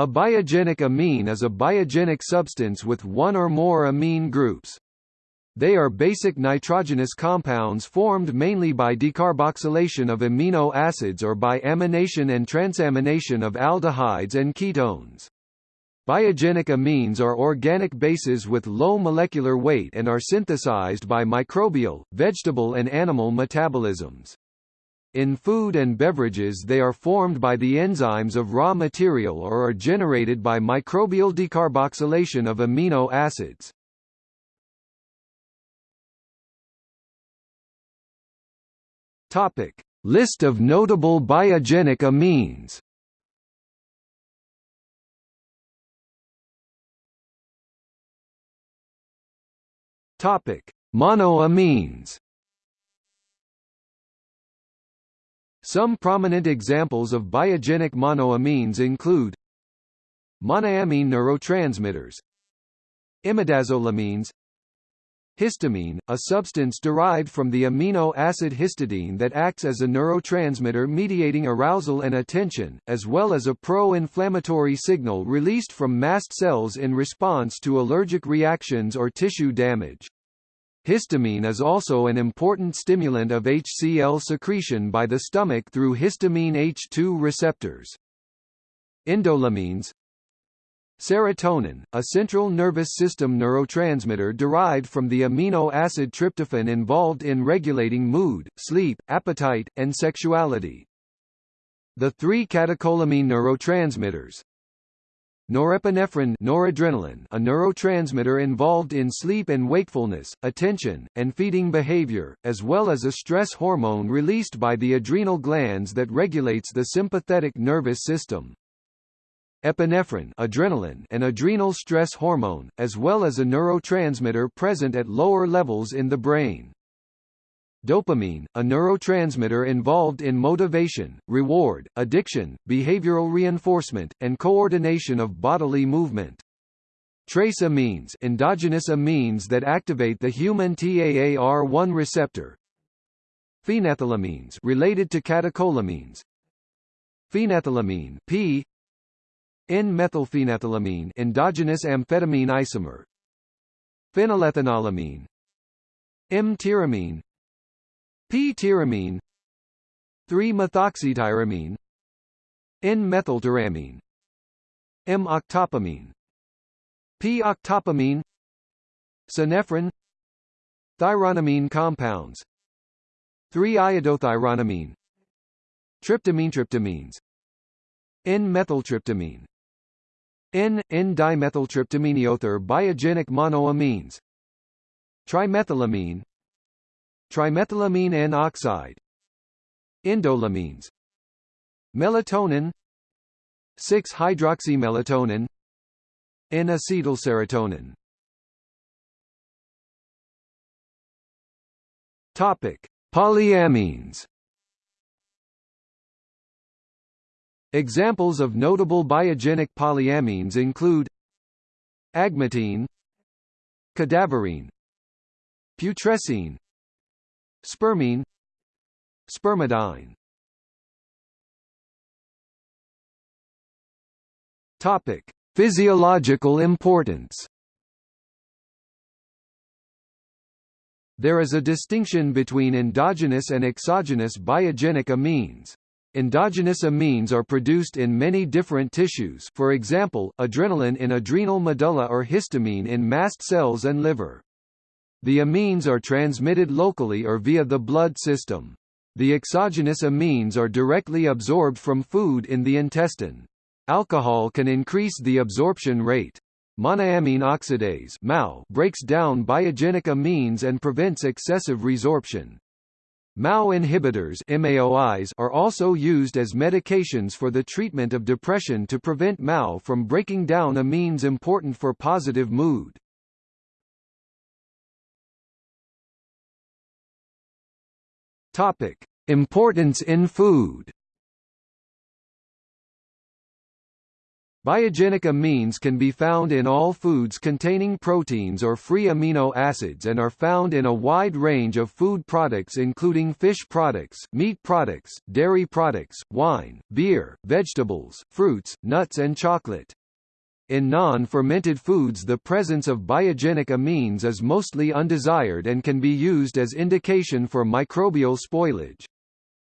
A biogenic amine is a biogenic substance with one or more amine groups. They are basic nitrogenous compounds formed mainly by decarboxylation of amino acids or by amination and transamination of aldehydes and ketones. Biogenic amines are organic bases with low molecular weight and are synthesized by microbial, vegetable and animal metabolisms. In food and beverages they are formed by the enzymes of raw material or are generated by microbial decarboxylation of amino acids. Topic: List of notable biogenic amines. Topic: Monoamines. Some prominent examples of biogenic monoamines include monoamine neurotransmitters imidazolamines Histamine, a substance derived from the amino acid histidine that acts as a neurotransmitter mediating arousal and attention, as well as a pro-inflammatory signal released from mast cells in response to allergic reactions or tissue damage. Histamine is also an important stimulant of HCl secretion by the stomach through histamine H2 receptors. Indolamines Serotonin, a central nervous system neurotransmitter derived from the amino acid tryptophan involved in regulating mood, sleep, appetite, and sexuality. The three catecholamine neurotransmitters, Norepinephrine noradrenaline a neurotransmitter involved in sleep and wakefulness, attention, and feeding behavior, as well as a stress hormone released by the adrenal glands that regulates the sympathetic nervous system. Epinephrine adrenaline an adrenal stress hormone, as well as a neurotransmitter present at lower levels in the brain. Dopamine, a neurotransmitter involved in motivation, reward, addiction, behavioral reinforcement, and coordination of bodily movement. Trace amines endogenous amines that activate the human TAAR1 receptor. Phenethylamines related to catecholamines. Phenethylamine P N-methylphenethylamine endogenous amphetamine isomer. Phenylethanolamine M-tyramine P-tyramine 3-methoxytyramine N-methyltyramine M-octopamine P-octopamine Synephrine Thyronamine compounds 3-iodothyronamine Tryptamine tryptamines N-methyltryptamine N,N-dimethyltryptamine biogenic monoamines Trimethylamine trimethylamine N oxide. Indolamines. Melatonin. 6-hydroxymelatonin N-acetylserotonin Topic: Polyamines. Examples of notable biogenic polyamines include agmatine cadaverine putrescine Spermine Spermidine Topic: Physiological importance. There is a distinction between endogenous and exogenous biogenic amines. Endogenous amines are produced in many different tissues for example, adrenaline in adrenal medulla or histamine in mast cells and liver. The amines are transmitted locally or via the blood system. The exogenous amines are directly absorbed from food in the intestine. Alcohol can increase the absorption rate. Monoamine oxidase MAO breaks down biogenic amines and prevents excessive resorption. MAO inhibitors MAOIs are also used as medications for the treatment of depression to prevent MAO from breaking down amines important for positive mood. Topic: Importance in food. Biogenic amines can be found in all foods containing proteins or free amino acids and are found in a wide range of food products including fish products, meat products, dairy products, wine, beer, vegetables, fruits, nuts and chocolate. In non-fermented foods the presence of biogenic amines is mostly undesired and can be used as indication for microbial spoilage.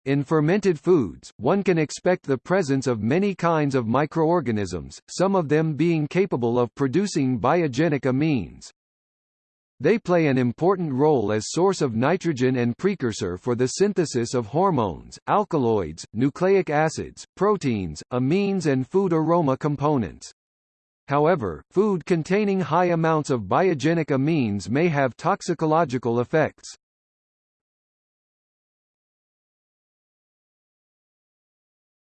In fermented foods, one can expect the presence of many kinds of microorganisms, some of them being capable of producing biogenic amines. They play an important role as source of nitrogen and precursor for the synthesis of hormones, alkaloids, nucleic acids, proteins, amines and food aroma components. However, food containing high amounts of biogenic amines may have toxicological effects.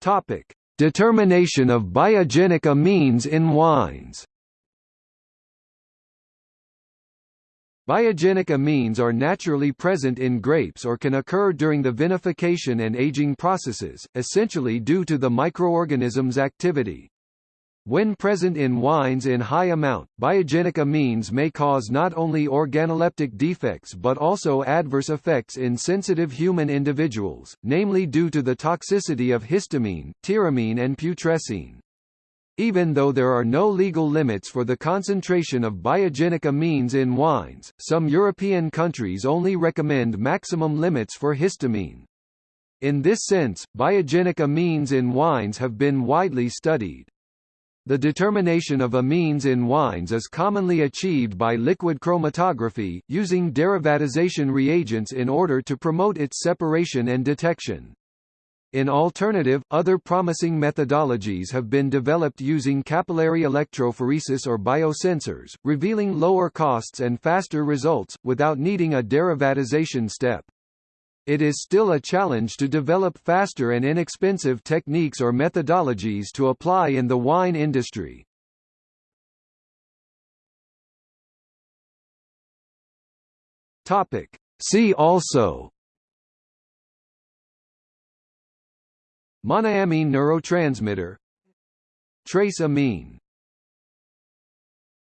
Topic: Determination of biogenic amines in wines. Biogenic amines are naturally present in grapes or can occur during the vinification and aging processes, essentially due to the microorganism's activity. When present in wines in high amount, biogenic amines may cause not only organoleptic defects but also adverse effects in sensitive human individuals, namely due to the toxicity of histamine, tyramine and putrescine. Even though there are no legal limits for the concentration of biogenic amines in wines, some European countries only recommend maximum limits for histamine. In this sense, biogenic amines in wines have been widely studied. The determination of amines in wines is commonly achieved by liquid chromatography, using derivatization reagents in order to promote its separation and detection. In alternative, other promising methodologies have been developed using capillary electrophoresis or biosensors, revealing lower costs and faster results, without needing a derivatization step. It is still a challenge to develop faster and inexpensive techniques or methodologies to apply in the wine industry. Topic. See also Monoamine neurotransmitter Trace amine